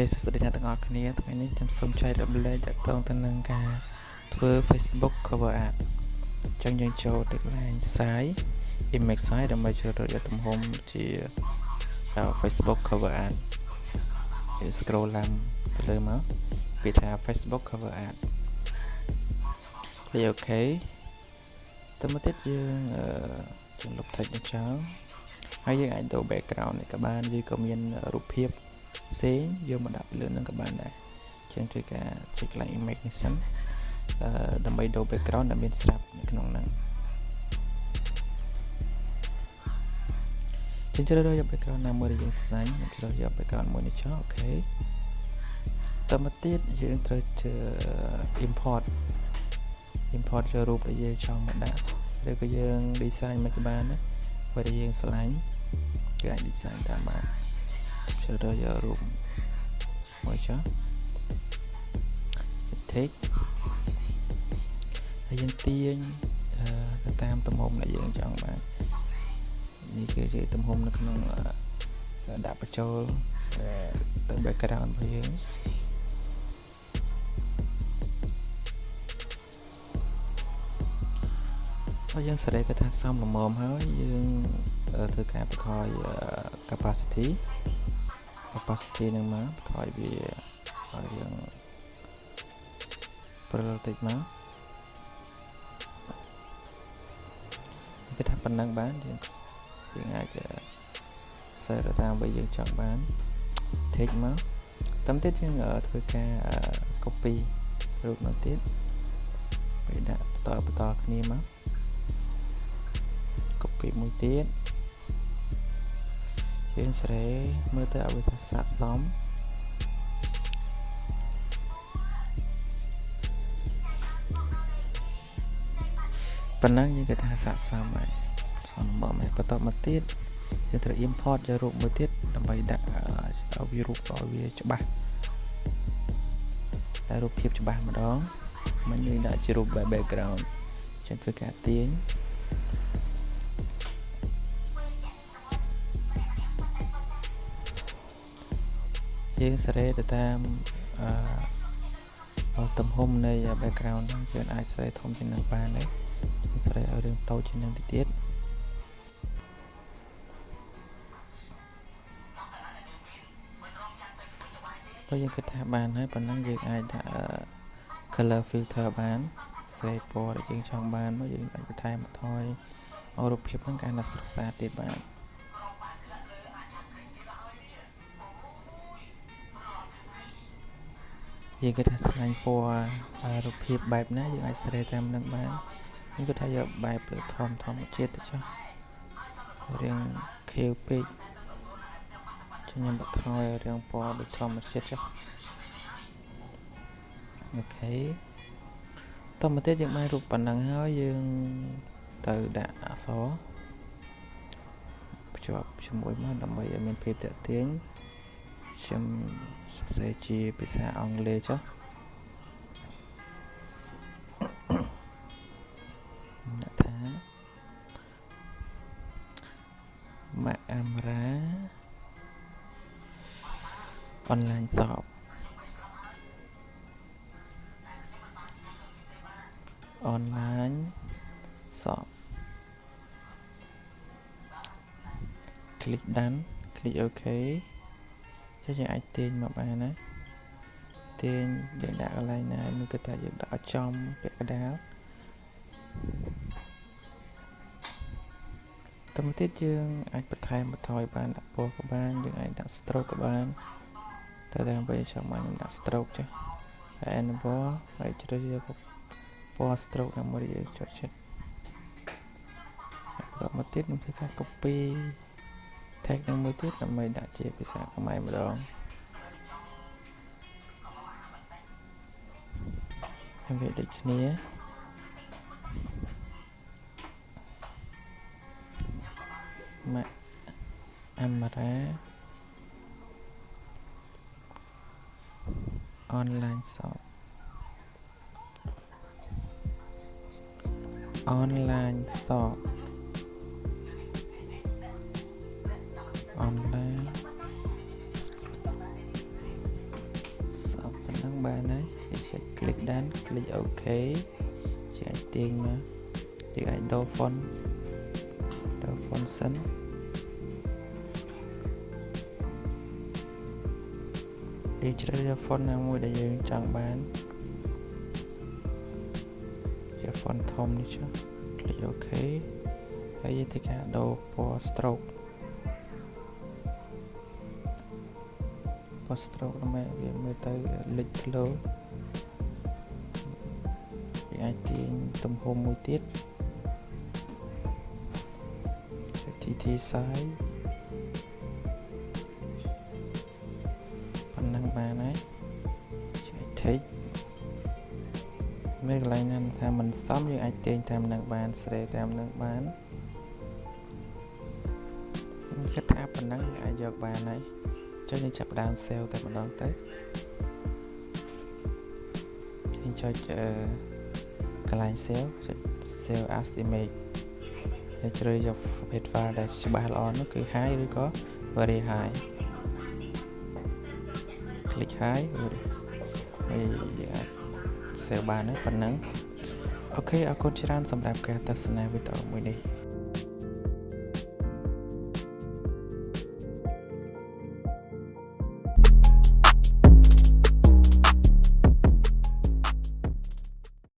ខេសួស្តីអ្នកទាំងអស់គ្នាថ្ងៃនេះខ្ញុំសូមចែករំលែកទាក់ទងទៅនឹងការធ្វើ Facebook cover art អញ្ចឹងយើងចូលទៅកន្លែង size image size ដើម្បីជ្រើសរើសយកទំហំជា Facebook cover art យើង scroll ឡើងទៅលើមកវាថា Facebook cover art លេខអូខេតមកទៀតយើងចំលុប text នេះចោលហើយយើងអាចដូរ background នេះក៏បានយើងក៏មានរូបភាព ផ្សេងយកមកដាក់ពីលើនឹងក៏បានដែរជាងធ្វើការចុចកន្លែង image នេះសិនអឺដើម្បីដូរ background ដែលមានស្រាប់នៅក្នុងហ្នឹងជាងជ្រើសរើសយក background ណាមួយដែលយើងស្លាញ់ខ្ញុំជ្រើសយក background មួយនេះចុះអូខេតមកទៀតយើងត្រូវជើ import import យករូបដែលយើងចង់មកដាក់ឬក៏យើង design មកក៏បានដែរបើដែលយើងស្លាញ់គឺអាច design តាមបាន ជ្រើសរើសយករូបមួយចុះ text ហើយយើងទាញទៅតាមទំហំដែលយើងចង់បាននេះគឺជាទំហំនៅក្នុងដាក់បញ្ចូលទៅ background របស់យើងហើយយើងសេរីគាត់ថាសំលមមហើយយើងធ្វើការបន្ថយ capacity capacity នឹងមកបន្ថយវាឲ្យយើងព្រិលតិចមកគេថាប៉ុណ្ណឹងបានយើងយើងអាចសេរតាមអ្វីយើងចង់បាន take មកតាមទៀតយើងធ្វើការ copy រូបនោះទៀតไปដាក់បន្តបន្តគ្នាមក copy មួយទៀត យើងស្រេមើលទៅឲ្យវាថាស័ក្តិសមប៉ុណ្ណឹងយើងគេថាស័ក្តិសមហើយសមមកមកបន្តមកទៀតយើងត្រូវ import យករូបមួយទៀតដើម្បីដាក់ឲ្យវារូបឲ្យវាច្បាស់តែរូបភាពច្បាស់ម្ដងមិនយើងដាក់ជារូប background ចឹងធ្វើការទាញ យើងសេរីទៅតាមអឺទំហំនៃ background ហ្នឹងយើងអាចសេរីធំជាងនឹងបានដែរយើងសេរីឲ្យរឿងតូចជាងនឹងតិចទៀតបើយើងគិតថាបានហើយប៉ុណ្ណឹងយើងអាចដាក់ color filter បានស្រីពណ៌ដែលយើងចង់បានមកយើងអាចបន្ថែមបន្ថយរូបភាពហ្នឹងកាន់តែស្រស់ស្អាតទៀតបាន យើងគិតថាឆ្លាញ់ពណ៌រូបភាពបែបណាយើងអាចស្រែតាមនឹងបានយើងគិតថាយកបែបធម្មធម្មជាតិទៅចុះរៀងខៀវពេកខ្ញុំបថយរៀងពណ៌ដូចធម្មជាតិចុះអូខេតមកទៀតយើងបានរូបប៉ុណ្ណឹងហើយយើងទៅដាក់អក្សរភ្ជាប់ជាមួយមកដើម្បីឲ្យមានភាពតាក់ទាញ ខ្ញុំសរសេរជាភាសាអង់គ្លេសចុះដាក់ថាម៉ាក់អាមរ៉ាអនឡាញសបអនឡាញសប click done click OK ចុះយើងអាចទាញមកបានណាទាញយើងដាក់កន្លែងណាមួយគឺថាយើងដាក់ឲ្យចំពាក់កណ្ដាលទៅមកទៀតយើងអាចបន្ថែមបន្ថយបានដាក់ពណ៌ក៏បានយើងអាចដាក់ stroke ក៏បានតែតាមពេលចង់បានខ្ញុំដាក់ stroke ចុះហើយ enable ហើយជ្រើសយកពណ៌ stroke ណាមួយយើងចុចចិត្តបន្តមកទៀតខ្ញុំធ្វើការ copy tag នឹងមួយទៀតដើម្បីដាក់ជាភាសាខ្មែរម្ដងហើយវាដូចគ្នាម៉ាក់អាមរ៉ាអន ឡាញសបអនឡាញសប online click done click OK ជាអាចទាញមកយើងអាចដូរ font ដូរ font សិនយើងជ្រើសរើស font ណាមួយដែលយើងចង់បានជា font ធំនេះចុះ click OK ហើយយើងធ្វើការដូរពណ៌ stroke ពណ៌ stroke ដើម្បីវាមើលទៅលេចធ្លោយើងអាចទាញទំហំមួយទៀតចុច TT size ប៉ុណ្ណឹងបានហើយចុច text មានកន្លែងណាថាមិនសមយើងអាចទាញតាមនឹងបានស្រេតាមនឹងបានខ្ញុំគិតថាប៉ុណ្ណឹងយើងអាចយកបានហើយ ចុចយើងចាប់ដើម sale តែម្ដងទៅយើងចុចអឺកន្លែង sale ចុច sale as image ហើយជ្រើសយកប្រភេទ file ដែលច្បាស់ល្អនោះគឺ high ឬក៏ very high click high ហើយយើងអាច save បានហើយប៉ុណ្ណឹងអូខេអរគុណច្រើនសម្រាប់ការទស្សនាវីដេអូមួយនេះ